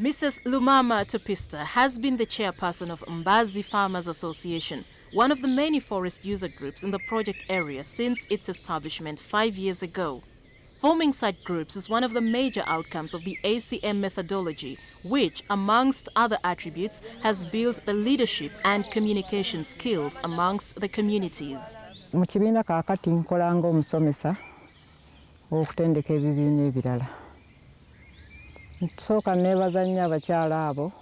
Mrs. Lumama Topista has been the chairperson of Mbazi Farmers Association, one of the many forest user groups in the project area since its establishment five years ago. Forming site groups is one of the major outcomes of the ACM methodology, which, amongst other attributes, has built the leadership and communication skills amongst the communities. mu kibiina kaakati nkola ng'omusomesa okutendeka ebibiina ebirala abo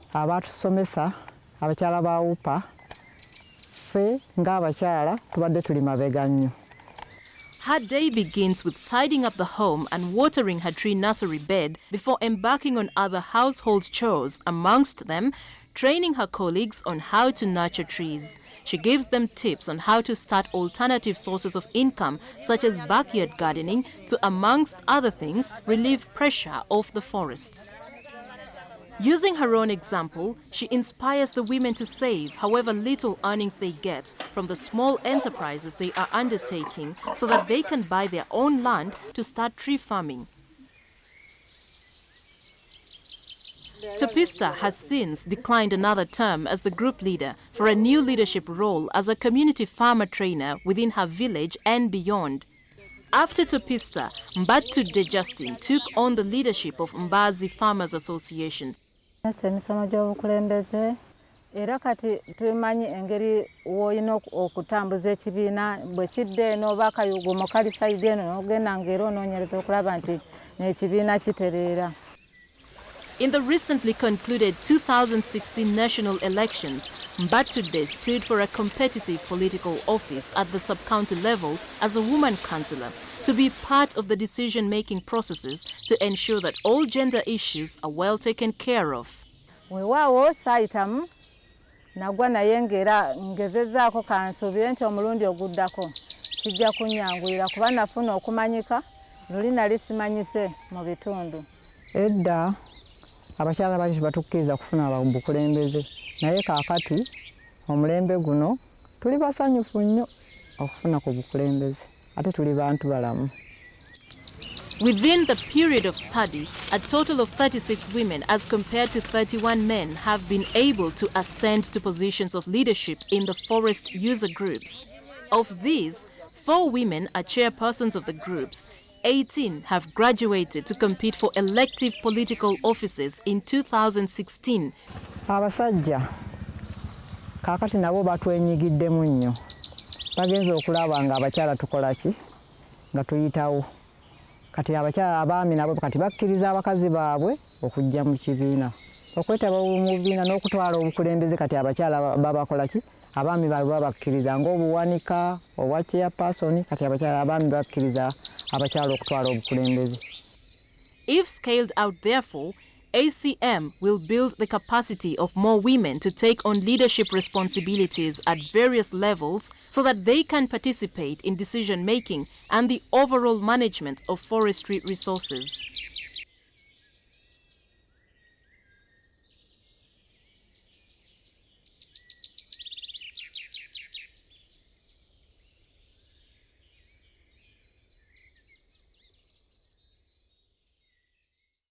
ba upa tubadde tuli mabega nnyo. Her day begins with tidying up the home and watering her tree nursery bed before embarking on other household chores, amongst them, training her colleagues on how to nurture trees. She gives them tips on how to start alternative sources of income, such as backyard gardening, to, amongst other things, relieve pressure off the forests. Using her own example, she inspires the women to save however little earnings they get from the small enterprises they are undertaking so that they can buy their own land to start tree farming. Topista has since declined another term as the group leader for a new leadership role as a community farmer trainer within her village and beyond. After Topista, Mbatude Justin took on the leadership of Mbazi Farmers Association. Era kati tumanyi engeri w'olina okutambuza ekibiina bwe kidda eno oba akayugumo kali sayidi eno n'ogenda ng'era onoonyereza okulaba nti n'ekibiina kitereera In the recently concluded 2016 national elections, Mbatude stood for a competitive political office at the sub-county level as a woman councillor to be part of the decision-making processes to ensure that all gender issues are well taken care of. weewaawo saayitamu um, nagwa naye ng'era ngezezaako kansuubire nti omulundi oguddako. Kijja kunyanguyira kuba nafuna okumanyika luli nali simanyise mu bitundu. Edda abakyala bali tebatukkiriza kufuna naye kaakati omulembe guno tuli basanyufu nnyo okufuna ku bukulembeze ate tuli bantu balamu Within the period of study, a total of 36 women as compared to 31 men have been able to ascend to positions of leadership in the forest user groups. Of these, four women are chairpersons of the groups, 18 have graduated to compete for elective political offices in 2016. abasajja kaakati nabo batwenyigiddemu nnyo. Bagenza okulaba nga abakyala tukola ki? Nga tuyitawo. Kati abakyala abaami nabo kati bakkiriza abakazi baabwe okujja mu kibiina. Okwetaba mu bibiina n'okutwala obukulembeze kati abakyala babakola ki? Abaami baabwe babakkiriza ng'obuwanika obwa chairperson kati abakyala abaami bakkiriza If scaled out, therefore, ACM will build the capacity of more women to take on leadership responsibilities at various levels so that they can participate in decision making and the overall management of forestry resources.